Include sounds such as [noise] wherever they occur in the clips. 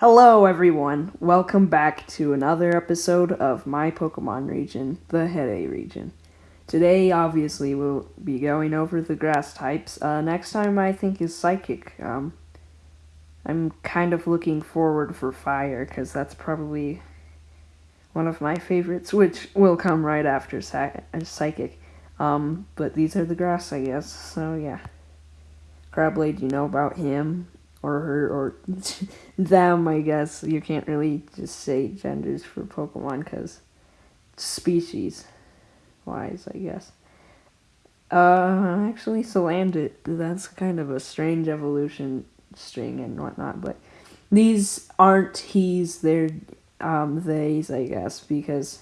Hello, everyone. Welcome back to another episode of my Pokemon region, the Hede region. Today, obviously, we'll be going over the grass types. Uh, next time, I think, is Psychic. Um, I'm kind of looking forward for Fire, because that's probably one of my favorites, which will come right after Psychic. Um, but these are the grass, I guess, so yeah. Crabblade, you know about him or her or [laughs] them, I guess. You can't really just say genders for Pokemon because species wise, I guess. Uh, actually, Salandit, that's kind of a strange evolution string and whatnot, but these aren't he's, they're um, theys, I guess, because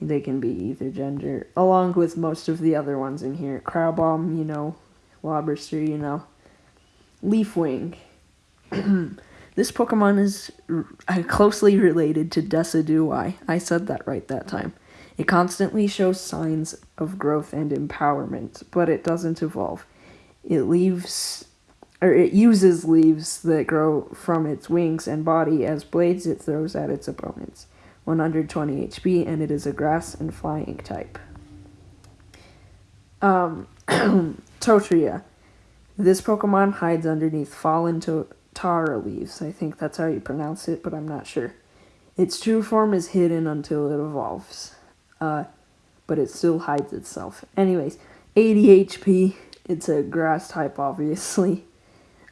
they can be either gender, along with most of the other ones in here. Crabominable, you know, Lobster, you know. Leafwing. [clears throat] this Pokemon is [laughs] closely related to Decidueye. I said that right that time. It constantly shows signs of growth and empowerment, but it doesn't evolve. It leaves or it uses leaves that grow from its wings and body as blades it throws at its opponents. 120 HP, and it is a grass and flying type. Um, [clears throat] Totria. This Pokemon hides underneath fallen to Tara leaves. I think that's how you pronounce it, but I'm not sure. Its true form is hidden until it evolves. Uh, but it still hides itself. Anyways, 80 HP. It's a grass type, obviously.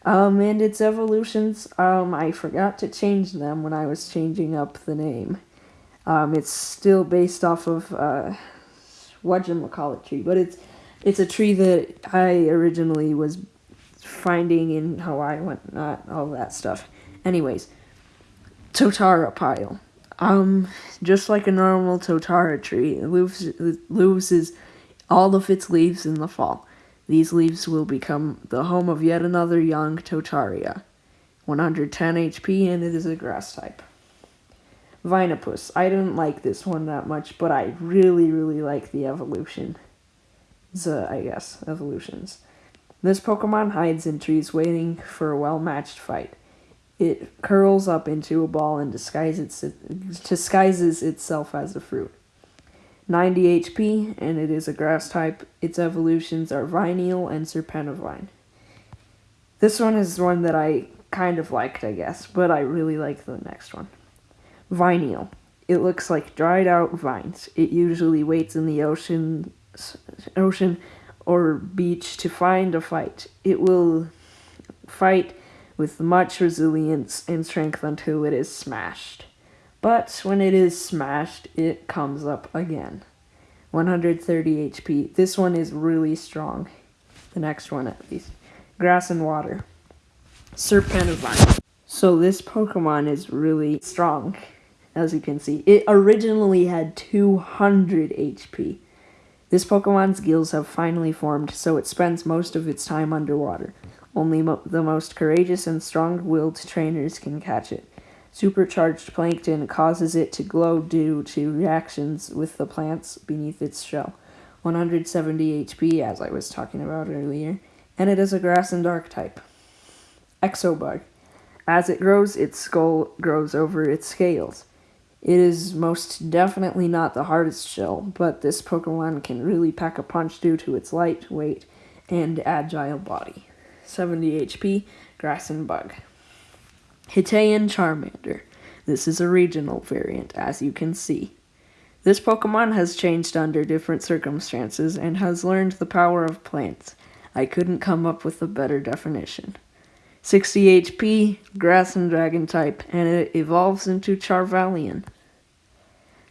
Um, and its evolutions, um, I forgot to change them when I was changing up the name. Um, it's still based off of, uh, whatchamacallit tree, but it's, it's a tree that I originally was finding in Hawaii, whatnot, all that stuff. Anyways, Totara pile. Um, just like a normal Totara tree, it loses, loses all of its leaves in the fall. These leaves will become the home of yet another young Totaria. 110 HP and it is a grass type. Vinapus. I didn't like this one that much, but I really, really like the evolution. I guess, evolutions. This Pokemon hides in trees waiting for a well-matched fight. It curls up into a ball and disguises, disguises itself as a fruit. 90 HP, and it is a grass type. Its evolutions are Vineal and Serpentivine. This one is one that I kind of liked, I guess, but I really like the next one. Vineal. It looks like dried out vines. It usually waits in the ocean, ocean or beach to find a fight. It will fight with much resilience and strength until it is smashed. But when it is smashed, it comes up again. 130 HP. This one is really strong. The next one, at least. Grass and water. Serpentivine. So this Pokemon is really strong, as you can see. It originally had 200 HP. This Pokemon's gills have finally formed, so it spends most of its time underwater. Only mo the most courageous and strong-willed trainers can catch it. Supercharged plankton causes it to glow due to reactions with the plants beneath its shell. 170 HP, as I was talking about earlier, and it is a grass and dark type. Exobug. As it grows, its skull grows over its scales. It is most definitely not the hardest shell, but this Pokemon can really pack a punch due to its light weight and agile body. 70 HP, Grass and Bug. Hiteyan Charmander. This is a regional variant, as you can see. This Pokemon has changed under different circumstances and has learned the power of plants. I couldn't come up with a better definition. 60 HP, grass and dragon type, and it evolves into Charvalian.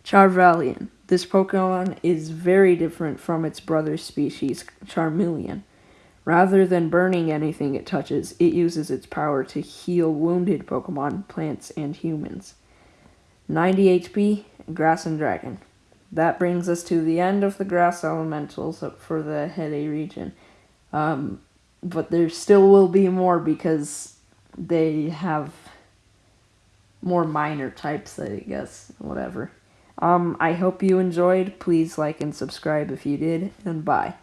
Charvalian. This Pokemon is very different from its brother species, Charmeleon. Rather than burning anything it touches, it uses its power to heal wounded Pokemon, plants, and humans. 90 HP, Grass and Dragon. That brings us to the end of the Grass Elementals for the Hede region. Um, but there still will be more because they have more minor types, I guess, whatever. Um, I hope you enjoyed. Please like and subscribe if you did, and bye.